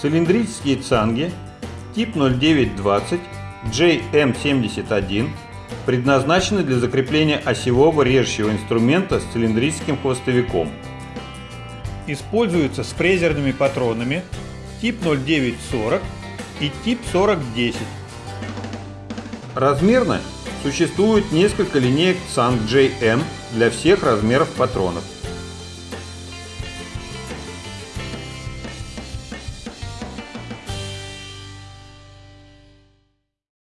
Цилиндрические цанги тип 0920 JM71 предназначены для закрепления осевого режущего инструмента с цилиндрическим хвостовиком. Используются с фрезерными патронами тип 0940 и тип 4010. Размерно существует несколько линеек цанг JM для всех размеров патронов.